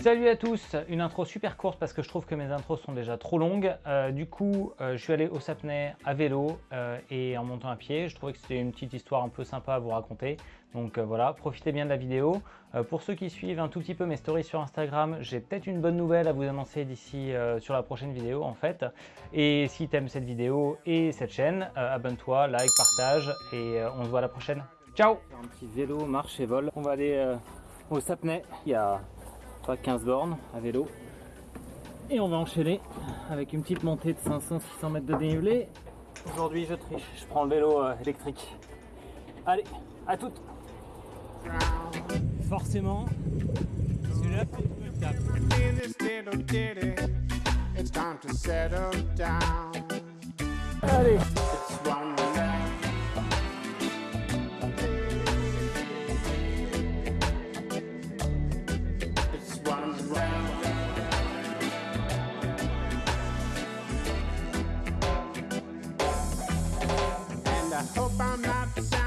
Salut à tous, une intro super courte parce que je trouve que mes intros sont déjà trop longues. Euh, du coup, euh, je suis allé au Sapnay à vélo euh, et en montant à pied. Je trouvais que c'était une petite histoire un peu sympa à vous raconter. Donc voilà, profitez bien de la vidéo. pour ceux qui suivent un tout petit peu mes stories sur Instagram, j'ai peut-être une bonne nouvelle à vous annoncer d'ici sur la prochaine vidéo en fait. Et si tu aimes cette vidéo et cette chaîne, abonne-toi, like, partage et on se voit à la prochaine. Ciao Un petit vélo, marche et vol. On va aller au Sapnay. Il y a 15 bornes à vélo. Et on va enchaîner avec une petite montée de 500-600 mètres de dénivelé. Aujourd'hui je triche, je prends le vélo euh, électrique. Allez, à toutes Forcément, Allez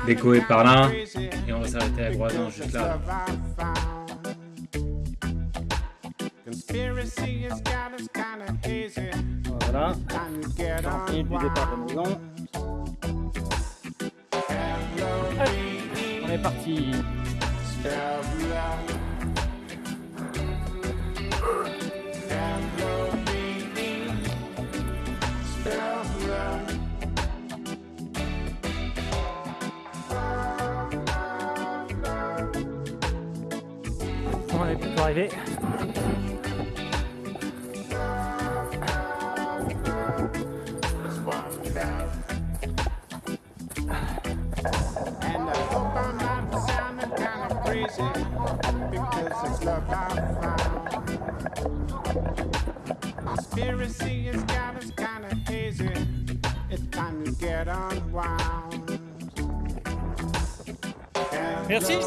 Déco est par là. Et on va s'arrêter à Groisant juste là. Voilà. Sortie du départ de maison. On est parti. Conspiracy has got us kind of hazy. It's time to get unwound. Merci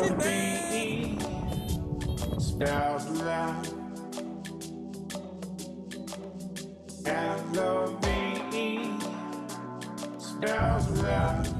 stars align. Have love me, stars.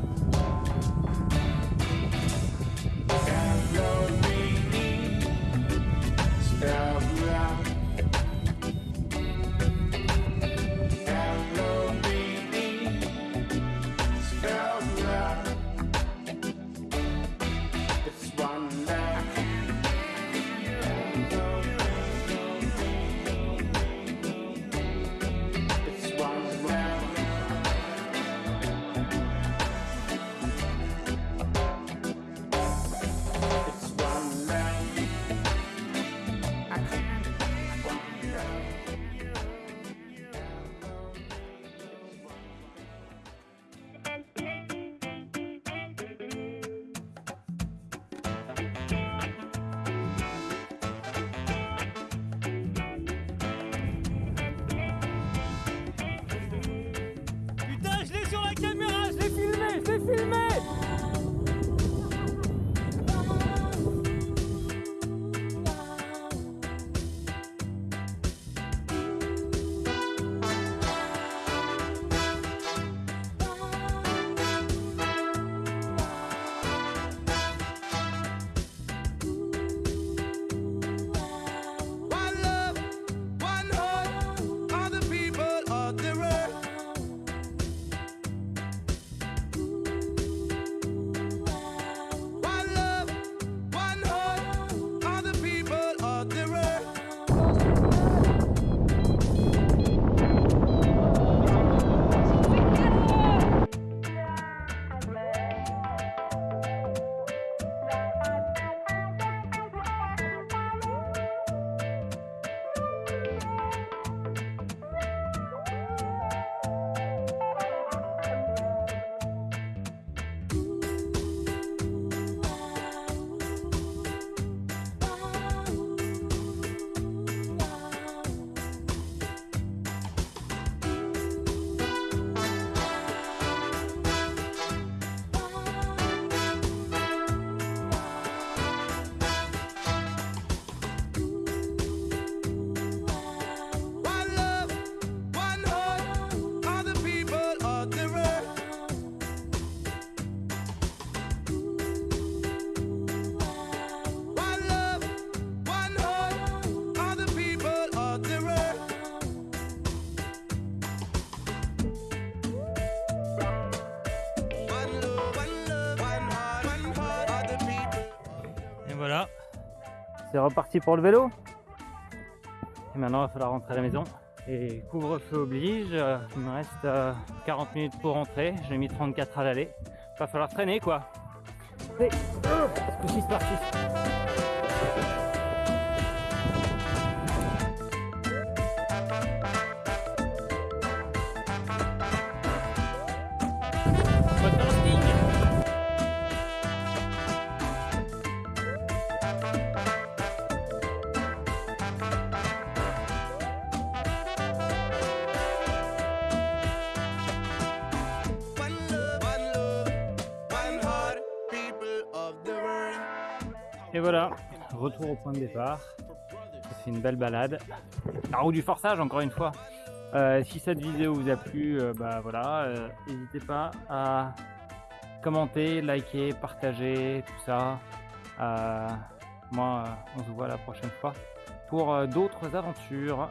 C'est reparti pour le vélo. Et maintenant, il va falloir rentrer à la maison. Et couvre-feu oblige, euh, il me reste euh, 40 minutes pour rentrer. J'ai mis 34 à l'aller. Va falloir traîner quoi. Allez, ce coup-ci, c'est parti. Et voilà, retour au point de départ. C'est une belle balade. La roue du forçage, encore une fois. Euh, si cette vidéo vous a plu, euh, bah voilà, euh, n'hésitez pas à commenter, liker, partager, tout ça. Moi, on se voit la prochaine fois pour d'autres aventures.